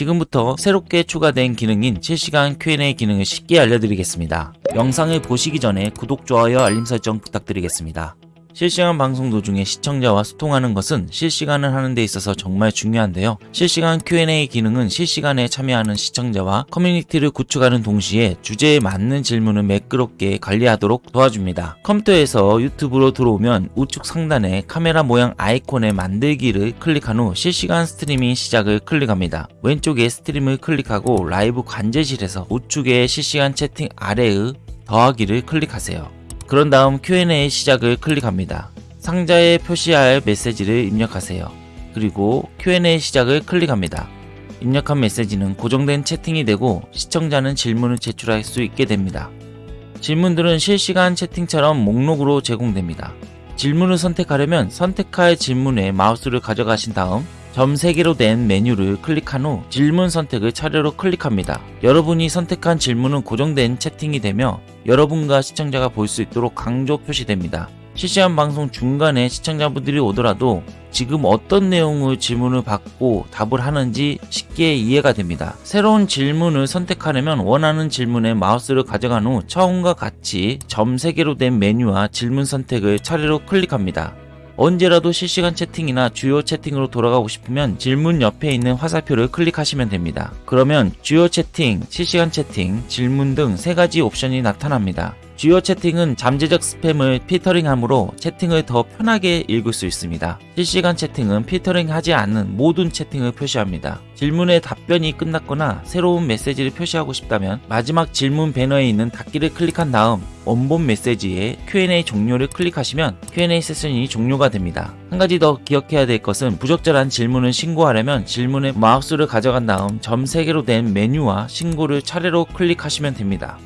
지금부터 새롭게 추가된 기능인 실시간 Q&A 기능을 쉽게 알려드리겠습니다. 영상을 보시기 전에 구독, 좋아요, 알림 설정 부탁드리겠습니다. 실시간 방송 도중에 시청자와 소통하는 것은 실시간을 하는 데 있어서 정말 중요한데요. 실시간 Q&A 기능은 실시간에 참여하는 시청자와 커뮤니티를 구축하는 동시에 주제에 맞는 질문을 매끄럽게 관리하도록 도와줍니다. 컴퓨터에서 유튜브로 들어오면 우측 상단에 카메라 모양 아이콘의 만들기를 클릭한 후 실시간 스트리밍 시작을 클릭합니다. 왼쪽에 stream을 클릭하고 라이브 관제실에서 우측의 실시간 채팅 아래의 더하기를 클릭하세요. 그런 다음 Q&A 시작을 클릭합니다. 상자에 표시할 메시지를 입력하세요. 그리고 Q&A 시작을 클릭합니다. 입력한 메시지는 고정된 채팅이 되고 시청자는 질문을 제출할 수 있게 됩니다. 질문들은 실시간 채팅처럼 목록으로 제공됩니다. 질문을 선택하려면 선택할 질문에 마우스를 가져가신 다음 점 3개로 된 메뉴를 클릭한 후 질문 선택을 차례로 클릭합니다. 여러분이 선택한 질문은 고정된 채팅이 되며 여러분과 시청자가 볼 수 있도록 강조 표시됩니다. 실시간 방송 중간에 시청자분들이 오더라도 지금 어떤 내용의 질문을 받고 답을 하는지 쉽게 이해가 됩니다. 새로운 질문을 선택하려면 원하는 질문에 마우스를 가져간 후 처음과 같이 점 3개로 된 메뉴와 질문 선택을 차례로 클릭합니다. 언제라도 실시간 채팅이나 주요 채팅으로 돌아가고 싶으면 질문 옆에 있는 화살표를 클릭하시면 됩니다. 그러면 주요 채팅, 실시간 채팅, 질문 등 세 가지 옵션이 나타납니다. 주요 채팅은 잠재적 스팸을 필터링하므로 채팅을 더 편하게 읽을 수 있습니다. 실시간 채팅은 필터링하지 않는 모든 채팅을 표시합니다. 질문에 답변이 끝났거나 새로운 메시지를 표시하고 싶다면 마지막 질문 배너에 있는 닫기를 클릭한 다음 원본 메시지에 Q&A 종료를 클릭하시면 Q&A 세션이 종료가 됩니다. 한 가지 더 기억해야 될 것은 부적절한 질문을 신고하려면 질문에 마우스를 가져간 다음 점 3개로 된 메뉴와 신고를 차례로 클릭하시면 됩니다.